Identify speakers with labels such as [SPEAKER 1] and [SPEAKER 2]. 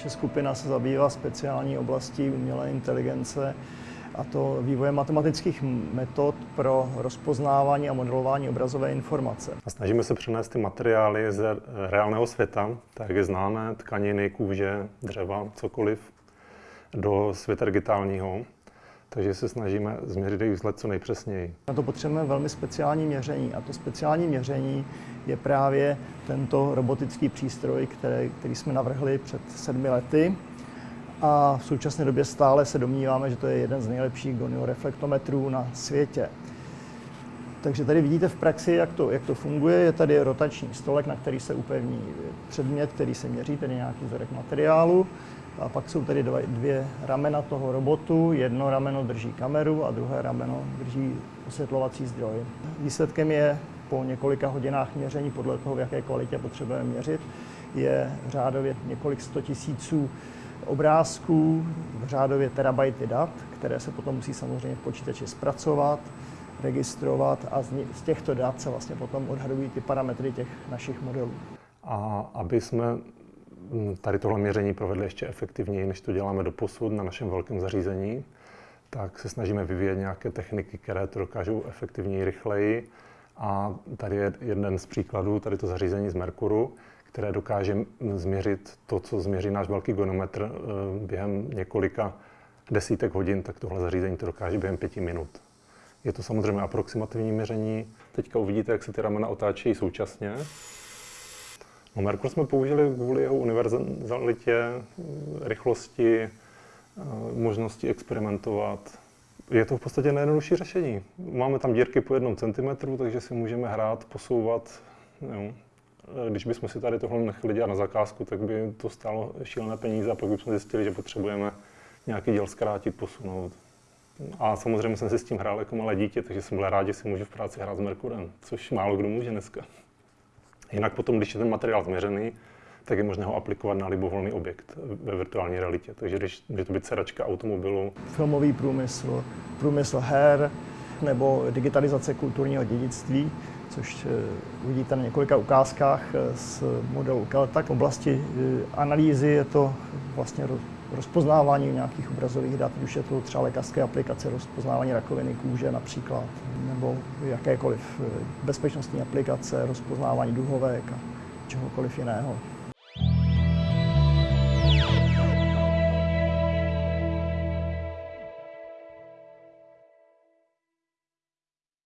[SPEAKER 1] Naše skupina se zabývá speciální oblastí umělé inteligence a to vývoje matematických metod pro rozpoznávání a modelování obrazové informace.
[SPEAKER 2] A snažíme se přenést ty materiály z reálného světa, tak je známe, tkaniny, kůže, dřeva, cokoliv, do světa digitálního. Takže se snažíme změřit jejich vzhled co nejpřesněji.
[SPEAKER 1] Na to potřebujeme velmi speciální měření a to speciální měření je právě tento robotický přístroj, který, který jsme navrhli před sedmi lety a v současné době stále se domníváme, že to je jeden z nejlepších gonio-reflektometrů na světě. Takže tady vidíte v praxi, jak to, jak to funguje. Je tady rotační stolek, na který se upevní předmět, který se měří, tedy nějaký vzorek materiálu. A pak jsou tady dva, dvě ramena toho robotu. Jedno rameno drží kameru a druhé rameno drží osvětlovací zdroj. Výsledkem je po několika hodinách měření, podle toho, v jaké kvalitě potřebujeme měřit, je řádově několik sto tisíců obrázků, řádově terabajty dat, které se potom musí samozřejmě v počítači zpracovat, registrovat a z těchto dat se vlastně potom odhadují ty parametry těch našich modelů.
[SPEAKER 2] A aby jsme tady tohle měření provedli ještě efektivněji, než to děláme do posud na našem velkém zařízení, tak se snažíme vyvíjet nějaké techniky, které to dokážou efektivněji, rychleji. A tady je jeden z příkladů, tady to zařízení z Merkuru, které dokáže změřit to, co změří náš velký gonometr eh, během několika desítek hodin, tak tohle zařízení to dokáže během pěti minut. Je to samozřejmě aproximativní měření. Teďka uvidíte, jak se ty ramena otáčejí současně. No, Merkur jsme použili kvůli jeho univerzalitě, rychlosti, eh, možnosti experimentovat. Je to v podstatě nejjednodušší řešení. Máme tam dírky po jednom centimetru, takže si můžeme hrát, posouvat. Jo. Když bychom si tady tohle nechali dělat na zakázku, tak by to stálo šílené peníze a pak bychom zjistili, že potřebujeme nějaký děl zkrátit, posunout. A samozřejmě jsem si s tím hrál jako malé dítě, takže jsem byl rád, že si můžu v práci hrát s Merkurem, což málo kdo může dneska. Jinak potom, když je ten materiál změřený, tak je možné ho aplikovat na libovolný objekt ve virtuální realitě. Takže když může to být sedačka automobilu.
[SPEAKER 1] Filmový průmysl, průmysl her nebo digitalizace kulturního dědictví, což eh, uvidíte na několika ukázkách eh, z modelu Kelta. V oblasti eh, analýzy je to vlastně rozpoznávání nějakých obrazových dat, už je to třeba lékařské aplikace, rozpoznávání rakoviny kůže například, nebo jakékoliv bezpečnostní aplikace, rozpoznávání duhovek a čehokoliv jiného.